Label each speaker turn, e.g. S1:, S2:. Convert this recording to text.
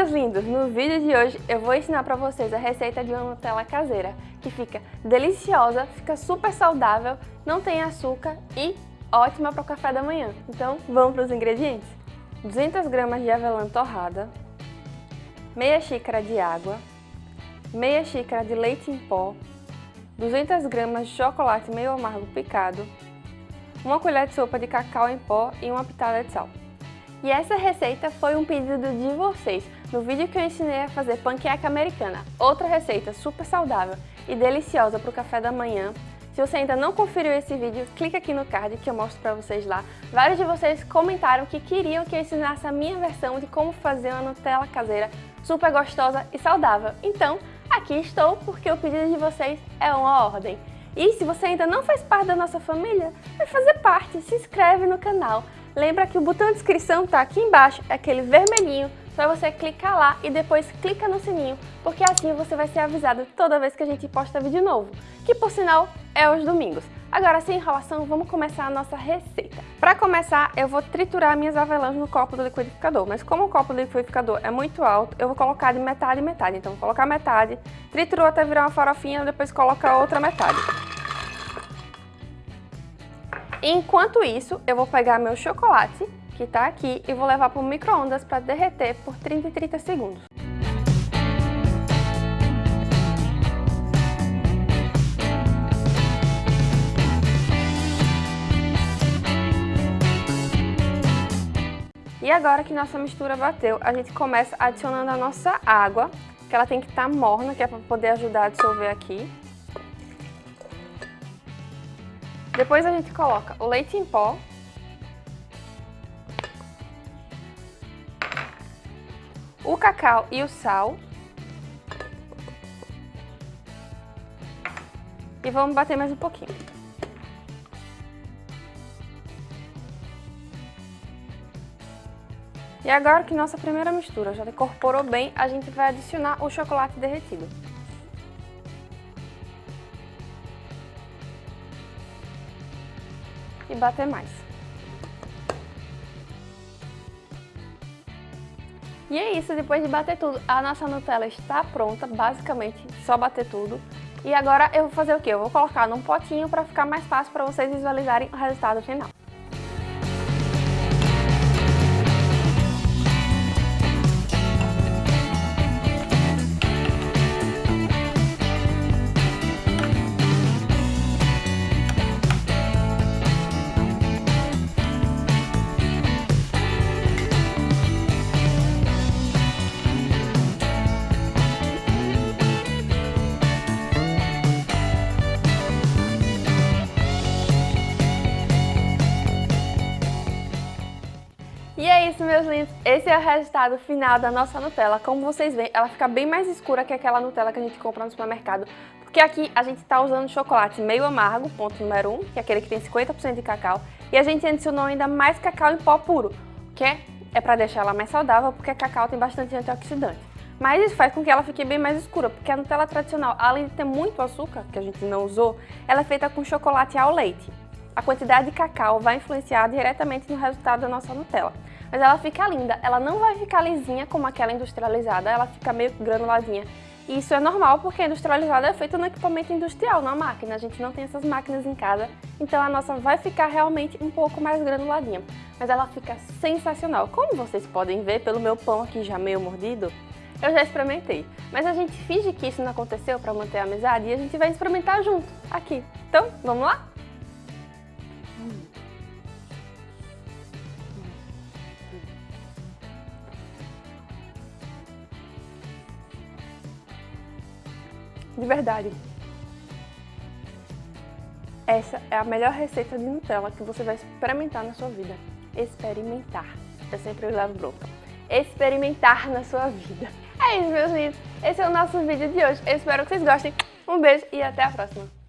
S1: Meus lindos! No vídeo de hoje eu vou ensinar para vocês a receita de uma Nutella caseira, que fica deliciosa, fica super saudável, não tem açúcar e ótima para o café da manhã. Então, vamos para os ingredientes? 200 gramas de avelã torrada, meia xícara de água, meia xícara de leite em pó, 200 gramas de chocolate meio amargo picado, uma colher de sopa de cacau em pó e uma pitada de sal. E essa receita foi um pedido de vocês, no vídeo que eu ensinei a fazer panqueca americana, outra receita super saudável e deliciosa para o café da manhã. Se você ainda não conferiu esse vídeo, clica aqui no card que eu mostro para vocês lá. Vários de vocês comentaram que queriam que eu ensinasse a minha versão de como fazer uma Nutella caseira super gostosa e saudável. Então, aqui estou porque o pedido de vocês é uma ordem. E se você ainda não faz parte da nossa família, vai fazer parte, se inscreve no canal. Lembra que o botão de inscrição está aqui embaixo, é aquele vermelhinho, só você clicar lá e depois clica no sininho, porque assim você vai ser avisado toda vez que a gente posta vídeo novo, que por sinal é aos domingos. Agora, sem enrolação, vamos começar a nossa receita. Para começar, eu vou triturar minhas avelãs no copo do liquidificador, mas como o copo do liquidificador é muito alto, eu vou colocar de metade em metade. Então, vou colocar metade, triturou até virar uma farofinha, depois coloca outra metade. Enquanto isso, eu vou pegar meu chocolate, que está aqui, e vou levar para o micro-ondas para derreter por 30 e 30 segundos. E agora que nossa mistura bateu, a gente começa adicionando a nossa água, que ela tem que estar tá morna, que é para poder ajudar a dissolver aqui. Depois a gente coloca o leite em pó. O cacau e o sal. E vamos bater mais um pouquinho. E agora que nossa primeira mistura já incorporou bem, a gente vai adicionar o chocolate derretido. E bater mais. E é isso, depois de bater tudo, a nossa Nutella está pronta, basicamente, só bater tudo. E agora eu vou fazer o quê? Eu vou colocar num potinho para ficar mais fácil para vocês visualizarem o resultado final. Isso, meus lindos. Esse é o resultado final da nossa Nutella. Como vocês veem, ela fica bem mais escura que aquela Nutella que a gente compra no supermercado. Porque aqui a gente está usando chocolate meio amargo, ponto número 1, um, que é aquele que tem 50% de cacau. E a gente adicionou ainda mais cacau em pó puro, que é, é para deixar ela mais saudável, porque cacau tem bastante antioxidante. Mas isso faz com que ela fique bem mais escura, porque a Nutella tradicional, além de ter muito açúcar, que a gente não usou, ela é feita com chocolate ao leite. A quantidade de cacau vai influenciar diretamente no resultado da nossa Nutella mas ela fica linda. Ela não vai ficar lisinha como aquela industrializada, ela fica meio granuladinha. E isso é normal porque a industrializada é feita no equipamento industrial, na máquina. A gente não tem essas máquinas em casa, então a nossa vai ficar realmente um pouco mais granuladinha. Mas ela fica sensacional. Como vocês podem ver pelo meu pão aqui já meio mordido, eu já experimentei. Mas a gente finge que isso não aconteceu para manter a amizade e a gente vai experimentar junto, aqui. Então, vamos lá? De verdade. Essa é a melhor receita de Nutella que você vai experimentar na sua vida. Experimentar. Eu sempre levo bronca. Experimentar na sua vida. É isso, meus lindos. Esse é o nosso vídeo de hoje. Eu espero que vocês gostem. Um beijo e até a próxima.